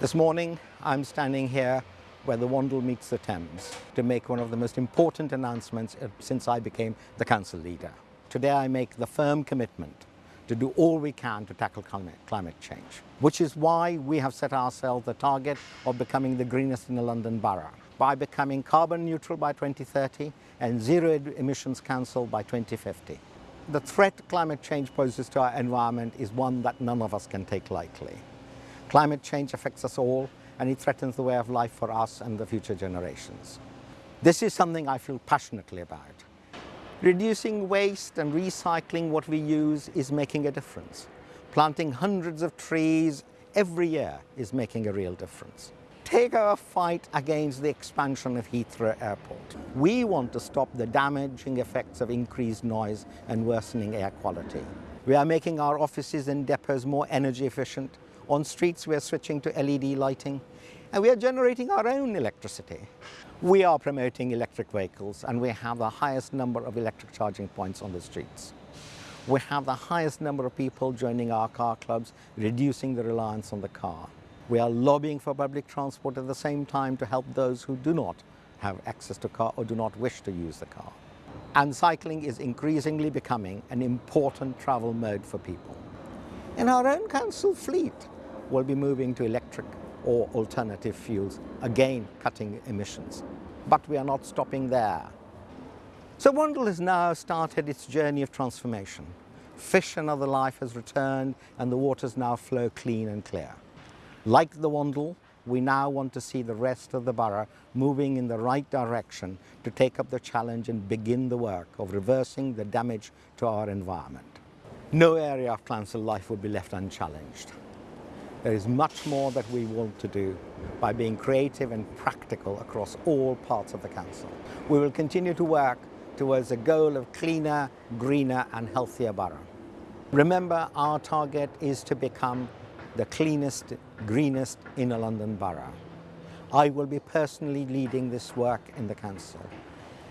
This morning, I'm standing here where the Wandle meets the Thames to make one of the most important announcements uh, since I became the council leader. Today I make the firm commitment to do all we can to tackle climate, climate change, which is why we have set ourselves the target of becoming the greenest in the London Borough by becoming carbon neutral by 2030 and zero emissions council by 2050. The threat climate change poses to our environment is one that none of us can take lightly. Climate change affects us all and it threatens the way of life for us and the future generations. This is something I feel passionately about. Reducing waste and recycling what we use is making a difference. Planting hundreds of trees every year is making a real difference. Take our fight against the expansion of Heathrow Airport. We want to stop the damaging effects of increased noise and worsening air quality. We are making our offices and depots more energy efficient on streets, we are switching to LED lighting and we are generating our own electricity. We are promoting electric vehicles and we have the highest number of electric charging points on the streets. We have the highest number of people joining our car clubs, reducing the reliance on the car. We are lobbying for public transport at the same time to help those who do not have access to car or do not wish to use the car. And cycling is increasingly becoming an important travel mode for people. In our own council fleet, will be moving to electric or alternative fuels, again cutting emissions. But we are not stopping there. So Wandle has now started its journey of transformation. Fish and other life has returned and the waters now flow clean and clear. Like the Wandle, we now want to see the rest of the borough moving in the right direction to take up the challenge and begin the work of reversing the damage to our environment. No area of council life would be left unchallenged. There is much more that we want to do by being creative and practical across all parts of the Council. We will continue to work towards a goal of cleaner, greener and healthier borough. Remember, our target is to become the cleanest, greenest inner London borough. I will be personally leading this work in the Council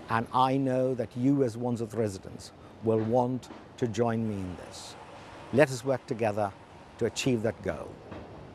and I know that you as Wandsworth residents will want to join me in this. Let us work together to achieve that goal.